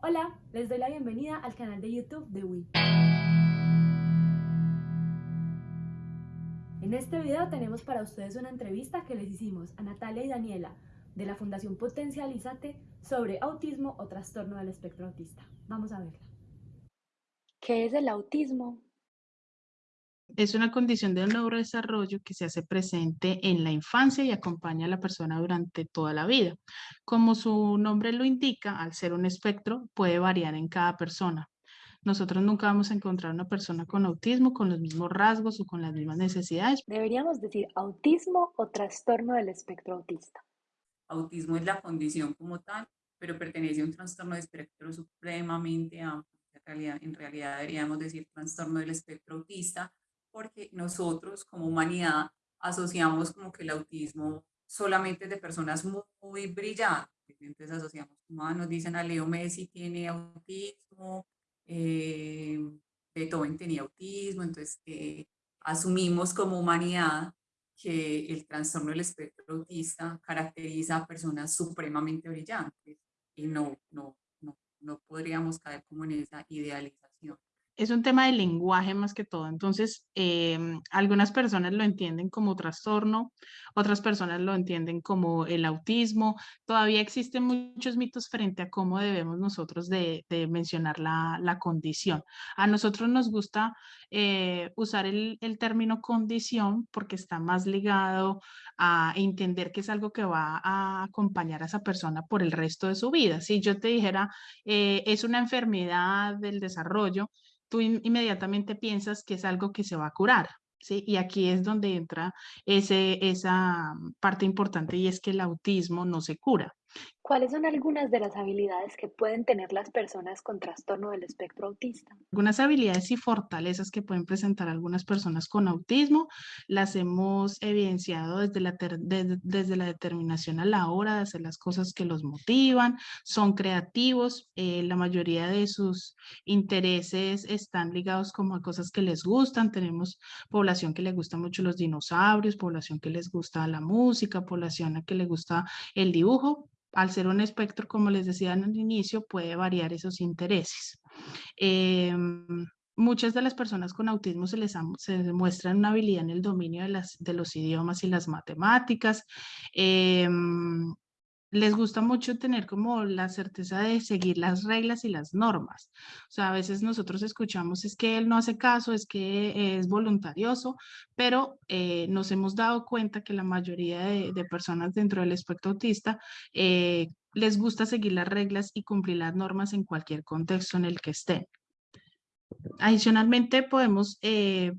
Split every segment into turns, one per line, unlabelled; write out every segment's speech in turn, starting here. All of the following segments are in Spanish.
Hola, les doy la bienvenida al canal de YouTube de WI. En este video tenemos para ustedes una entrevista que les hicimos a Natalia y Daniela de la Fundación Potencialízate sobre autismo o trastorno del espectro autista. Vamos a verla.
¿Qué es el autismo?
Es una condición de neurodesarrollo que se hace presente en la infancia y acompaña a la persona durante toda la vida. Como su nombre lo indica, al ser un espectro, puede variar en cada persona. Nosotros nunca vamos a encontrar una persona con autismo con los mismos rasgos o con las mismas necesidades.
Deberíamos decir autismo o trastorno del espectro autista.
Autismo es la condición como tal, pero pertenece a un trastorno de espectro supremamente amplio. En realidad, en realidad deberíamos decir trastorno del espectro autista porque nosotros como humanidad asociamos como que el autismo solamente es de personas muy, brillantes. Entonces asociamos, como ah, nos dicen a Leo Messi tiene autismo, eh, Beethoven tenía autismo, entonces eh, asumimos como humanidad que el trastorno del espectro autista caracteriza a personas supremamente brillantes y no, no, no, no podríamos caer como en esa idealización
es un tema de lenguaje más que todo. Entonces, em, algunas personas lo entienden como trastorno, otras personas lo entienden como el autismo. Todavía existen muchos mitos frente a cómo debemos nosotros de, mencionar la, condición. A nosotros nos gusta eh, usar el, término condición porque está más ligado a entender que es algo que va a acompañar a esa persona por el resto de su vida. Si yo te dijera, eh, es una enfermedad del desarrollo, tú inmediatamente piensas que es algo que se va a curar. ¿sí? Y aquí es donde entra ese, esa parte importante y es que el autismo no se cura.
¿Cuáles son algunas de las habilidades que pueden tener las personas con trastorno del espectro autista?
Algunas habilidades y fortalezas que pueden presentar algunas personas con autismo las hemos evidenciado desde la, desde la determinación a la hora de hacer las cosas que los motivan, son creativos, eh, la mayoría de sus intereses están ligados como a cosas que les gustan, tenemos población que le gusta mucho los dinosaurios, población que les gusta la música, población a que le gusta el dibujo, al ser un espectro, como les decía en el inicio, puede variar esos intereses. Em, muchas de las personas con autismo se les se demuestran una habilidad en el dominio de, las, de los idiomas y las matemáticas. Em, les gusta mucho tener como la certeza de seguir las reglas y las normas. O sea, a veces nosotros escuchamos es que él no hace caso, es que es voluntarioso, pero eh, nos hemos dado cuenta que la mayoría de, personas dentro del espectro autista eh, les gusta seguir las reglas y cumplir las normas en cualquier contexto en el que estén. Adicionalmente, podemos eh,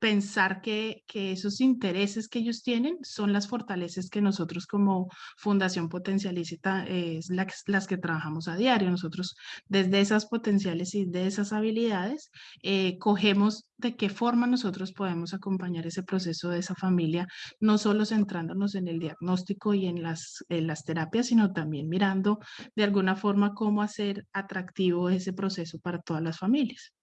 pensar que, esos intereses que ellos tienen son las fortalezas que nosotros como Fundación Potencialícita es las que trabajamos a diario. Nosotros desde esas potenciales y de esas habilidades eh, cogemos de qué forma nosotros podemos acompañar ese proceso de esa familia, no solo centrándonos en el diagnóstico y en las, en las terapias, sino también mirando de alguna forma cómo hacer atractivo ese proceso para todas las familias.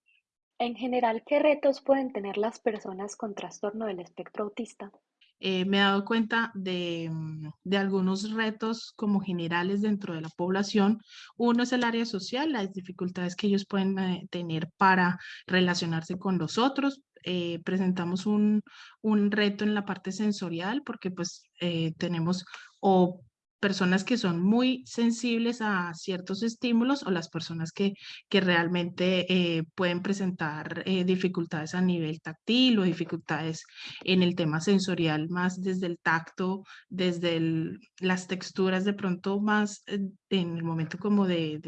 En general, ¿qué retos pueden tener las personas con trastorno del espectro autista?
Eh, me he dado cuenta de, mm, de, algunos retos como generales dentro de la población. Uno es el área social, las dificultades que ellos pueden eh, tener para relacionarse con los otros. Eh, presentamos un, un, reto en la parte sensorial porque pues tenemos o personas que son muy sensibles a ciertos estímulos o las personas que, que realmente eh, pueden presentar eh, dificultades a nivel táctil o dificultades en el tema sensorial más desde el tacto, desde las texturas de pronto más eh, en el momento como de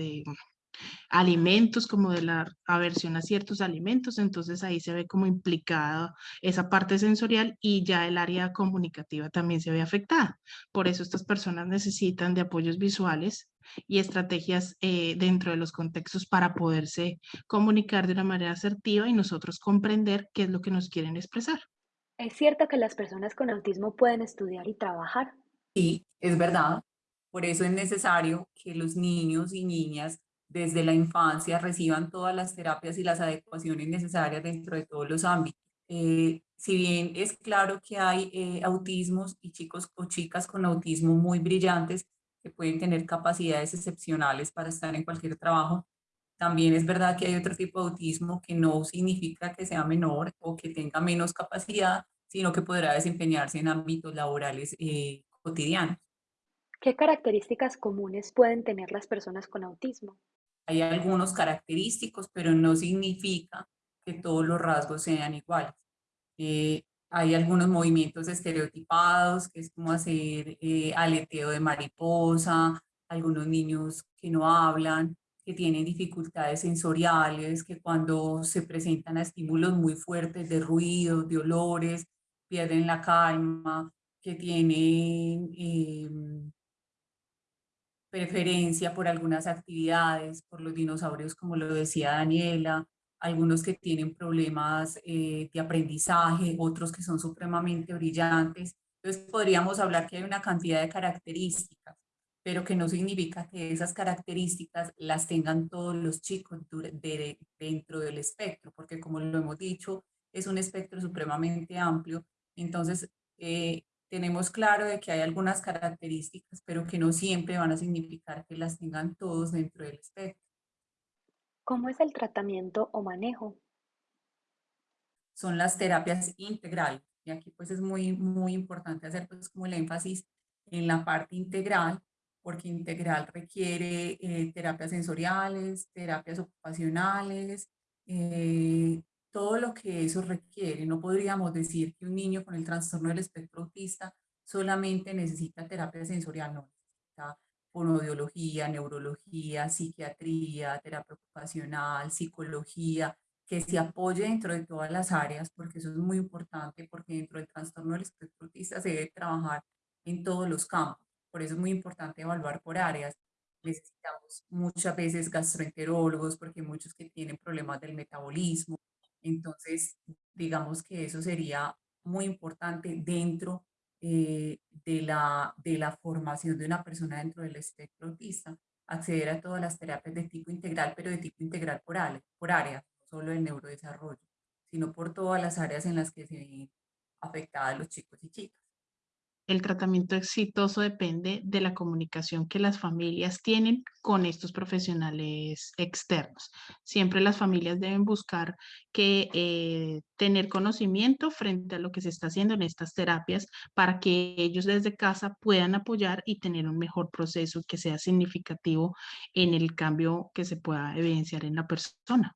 alimentos, como de la aversión a ciertos alimentos, entonces ahí se ve como implicada esa parte sensorial y ya el área comunicativa también se ve afectada. Por eso estas personas necesitan de apoyos visuales y estrategias eh, dentro de los contextos para poderse comunicar de una manera asertiva y nosotros comprender qué es lo que nos quieren expresar.
¿Es cierto que las personas con autismo pueden estudiar y trabajar?
Sí, es verdad. Por eso es necesario que los niños y niñas desde la infancia reciban todas las terapias y las adecuaciones necesarias dentro de todos los ámbitos. Eh, si bien es claro que hay eh, autismos y chicos o chicas con autismo muy brillantes, que pueden tener capacidades excepcionales para estar en cualquier trabajo. También es verdad que hay otro tipo de autismo que no significa que sea menor o que tenga menos capacidad, sino que podrá desempeñarse en ámbitos laborales eh, cotidianos.
¿Qué características comunes pueden tener las personas con autismo?
Hay algunos característicos, pero no significa que todos los rasgos sean iguales. Eh, hay algunos movimientos estereotipados, que es como hacer eh, aleteo de mariposa, algunos niños que no hablan, que tienen dificultades sensoriales, que cuando se presentan a estímulos muy fuertes de ruidos, de olores, pierden la calma, que tienen em, preferencia por algunas actividades, por los dinosaurios, como lo decía Daniela, algunos que tienen problemas eh, de aprendizaje, otros que son supremamente brillantes. Entonces podríamos hablar que hay una cantidad de características, pero que no significa que esas características las tengan todos los chicos dentro del espectro, porque como lo hemos dicho, es un espectro supremamente amplio. Entonces, eh, tenemos claro de que hay algunas características, pero que no siempre van a significar que las tengan todos dentro del espectro.
¿Cómo es el tratamiento o manejo?
Son las terapias integrales. Y aquí pues es muy, muy importante hacer pues como el énfasis en la parte integral, porque integral requiere eh, terapias sensoriales, terapias ocupacionales, eh, todo lo que eso requiere. No podríamos decir que un niño con el trastorno del espectro autista solamente necesita terapia sensorial, no, necesita fonoaudiología, neurología, psiquiatría, terapia ocupacional, psicología, que se apoye dentro de todas las áreas, porque eso es muy importante, porque dentro del trastorno del espectro autista se debe trabajar en todos los campos. Por eso es muy importante evaluar por áreas. Necesitamos muchas veces gastroenterólogos, porque hay muchos que tienen problemas del metabolismo, entonces, digamos que eso sería muy importante dentro eh, de, la, de la formación de una persona dentro del espectro autista, acceder a todas las terapias de tipo integral, pero de tipo integral por, área, por área, no solo el neurodesarrollo, sino por todas las áreas en las que se ven afectadas los chicos y chicas
el tratamiento exitoso depende de la comunicación que las familias tienen con estos profesionales externos. Siempre las familias deben buscar que eh, tener conocimiento frente a lo que se está haciendo en estas terapias para que ellos desde casa puedan apoyar y tener un mejor proceso que sea significativo en el cambio que se pueda evidenciar en la persona.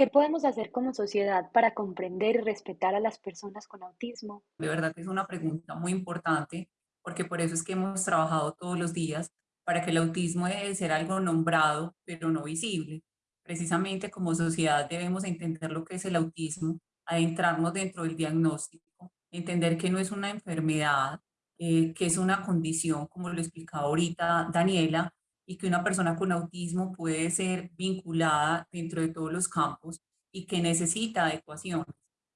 ¿Qué podemos hacer como sociedad para comprender y respetar a las personas con autismo?
De verdad es una pregunta muy importante, porque por eso es que hemos trabajado todos los días para que el autismo debe ser algo nombrado, pero no visible. Precisamente como sociedad debemos entender lo que es el autismo, adentrarnos dentro del diagnóstico, entender que no es una enfermedad, eh, que es una condición, como lo explicaba ahorita Daniela, y que una persona con autismo puede ser vinculada dentro de todos los campos y que necesita adecuación,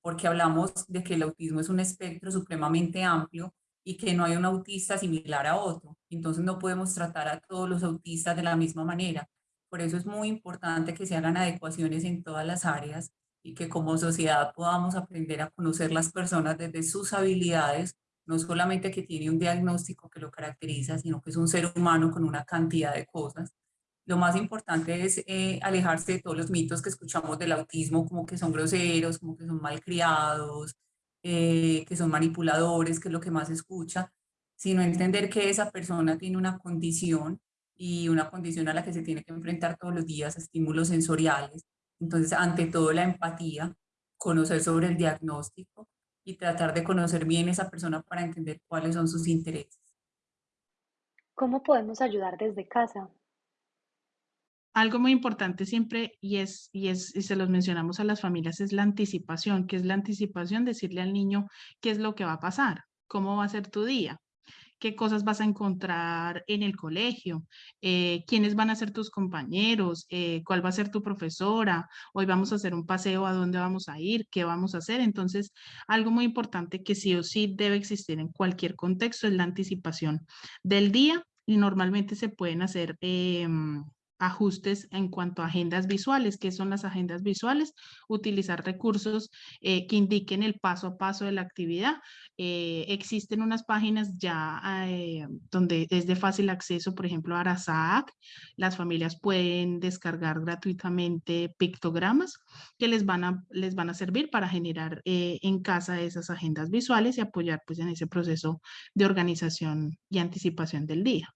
porque hablamos de que el autismo es un espectro supremamente amplio y que no hay un autista similar a otro. Entonces no podemos tratar a todos los autistas de la misma manera. Por eso es muy importante que se hagan adecuaciones en todas las áreas y que como sociedad podamos aprender a conocer las personas desde sus habilidades no solamente que tiene un diagnóstico que lo caracteriza, sino que es un ser humano con una cantidad de cosas. Lo más importante es eh, alejarse de todos los mitos que escuchamos del autismo, como que son groseros, como que son malcriados, eh, que son manipuladores, que es lo que más escucha, sino entender que esa persona tiene una condición y una condición a la que se tiene que enfrentar todos los días, estímulos sensoriales. Entonces, ante todo, la empatía, conocer sobre el diagnóstico y tratar de conocer bien esa persona para entender cuáles son sus intereses.
¿Cómo podemos ayudar desde casa?
Algo muy importante siempre, y, es, y, es, y se los mencionamos a las familias, es la anticipación. ¿Qué es la anticipación? Decirle al niño qué es lo que va a pasar, cómo va a ser tu día qué cosas vas a encontrar en el colegio, eh, quiénes van a ser tus compañeros, eh, cuál va a ser tu profesora, hoy vamos a hacer un paseo, a dónde vamos a ir, qué vamos a hacer. Entonces, algo muy importante que sí o sí debe existir en cualquier contexto es la anticipación del día y normalmente se pueden hacer em, ajustes en cuanto a agendas visuales. ¿Qué son las agendas visuales? Utilizar recursos eh, que indiquen el paso a paso de la actividad. Eh, existen unas páginas ya eh, donde es de fácil acceso, por ejemplo, Arasac. Las familias pueden descargar gratuitamente pictogramas que les van a, les van a servir para generar en casa esas agendas visuales y apoyar pues, en ese proceso de organización y anticipación del día.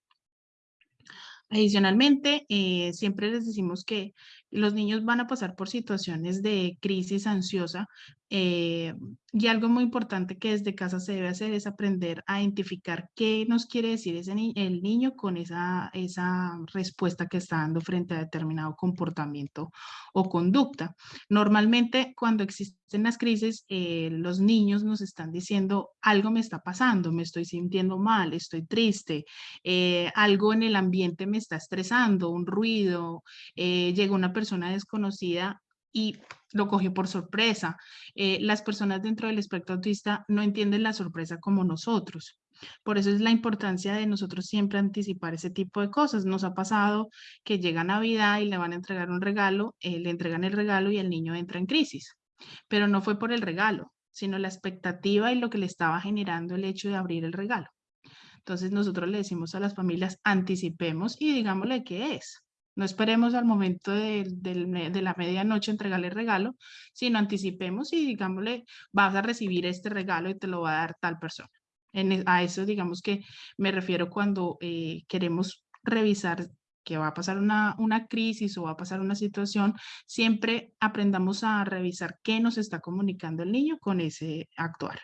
Adicionalmente, eh, siempre les decimos que los niños van a pasar por situaciones de crisis ansiosa eh, y algo muy importante que desde casa se debe hacer es aprender a identificar qué nos quiere decir ese el niño con esa, esa respuesta que está dando frente a determinado comportamiento o conducta. Normalmente cuando existen las crisis, eh, los niños nos están diciendo algo me está pasando, me estoy sintiendo mal, estoy triste, eh, algo en el ambiente me está estresando, un ruido, llega una persona desconocida y lo cogió por sorpresa. Eh, las personas dentro del espectro autista no entienden la sorpresa como nosotros. Por eso es la importancia de nosotros siempre anticipar ese tipo de cosas. Nos ha pasado que llega Navidad y le van a entregar un regalo, eh, le entregan el regalo y el niño entra en crisis. Pero no fue por el regalo, sino la expectativa y lo que le estaba generando el hecho de abrir el regalo. Entonces nosotros le decimos a las familias, anticipemos y digámosle qué es. No esperemos al momento de, la medianoche entregarle el regalo, sino anticipemos y digámosle, vas a recibir este regalo y te lo va a dar tal persona. E, a eso digamos que me refiero cuando eh, queremos revisar que va a pasar una, una, crisis o va a pasar una situación, siempre aprendamos a revisar qué nos está comunicando el niño con ese actuar.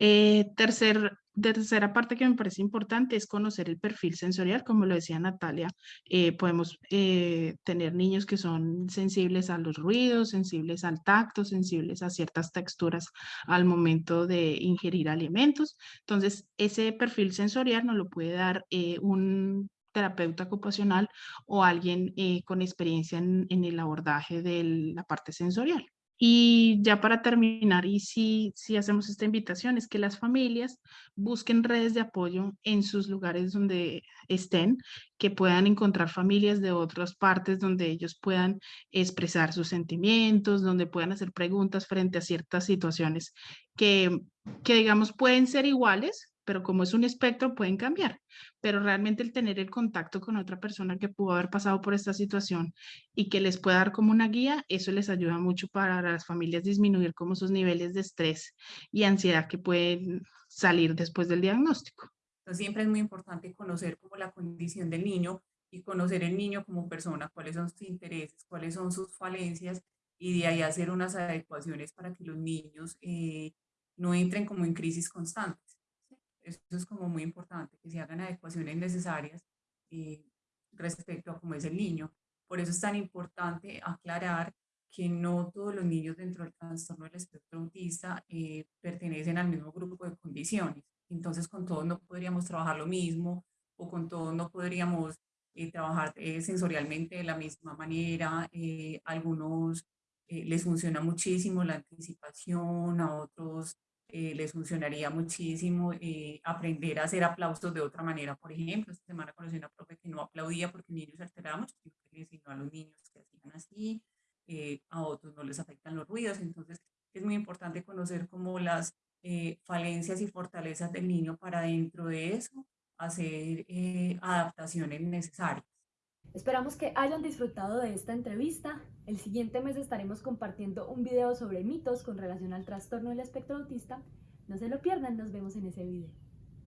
Eh, tercer tercera parte que me parece importante es conocer el perfil sensorial, como lo decía Natalia, eh, podemos eh, tener niños que son sensibles a los ruidos, sensibles al tacto, sensibles a ciertas texturas al momento de ingerir alimentos. Entonces, ese perfil sensorial nos lo puede dar eh, un terapeuta ocupacional o alguien con experiencia en el abordaje de la parte sensorial. Y ya para terminar, y si, si hacemos esta invitación, es que las familias busquen redes de apoyo en sus lugares donde estén, que puedan encontrar familias de otras partes donde ellos puedan expresar sus sentimientos, donde puedan hacer preguntas frente a ciertas situaciones que, que digamos, pueden ser iguales, pero como es un espectro pueden cambiar. Pero realmente el tener el contacto con otra persona que pudo haber pasado por esta situación y que les pueda dar como una guía, eso les ayuda mucho para las familias disminuir como sus niveles de estrés y ansiedad que pueden salir después del diagnóstico.
Entonces siempre es muy importante conocer como la condición del niño y conocer el niño como persona, cuáles son sus intereses, cuáles son sus falencias y de ahí hacer unas adecuaciones para que los niños eh, no entren como en crisis constantes. Eso es como muy importante, que se hagan adecuaciones necesarias eh, respecto a cómo es el niño. Por eso es tan importante aclarar que no todos los niños dentro del trastorno del espectro autista eh, pertenecen al mismo grupo de condiciones. Entonces con todos no podríamos trabajar lo mismo o con todos no podríamos eh, trabajar sensorialmente de la misma manera. algunos les funciona muchísimo la anticipación, a otros eh, les funcionaría muchísimo eh, aprender a hacer aplausos de otra manera. Por ejemplo, esta semana conocí una profe que no aplaudía porque el niño se alteraba mucho, enseñó a los niños que hacían así, eh, a otros no les afectan los ruidos, entonces es muy importante conocer como las falencias y fortalezas del niño para dentro de eso hacer adaptaciones necesarias.
Esperamos que hayan disfrutado de esta entrevista. El siguiente mes estaremos compartiendo un video sobre mitos con relación al trastorno del espectro autista. No se lo pierdan, nos vemos en ese video.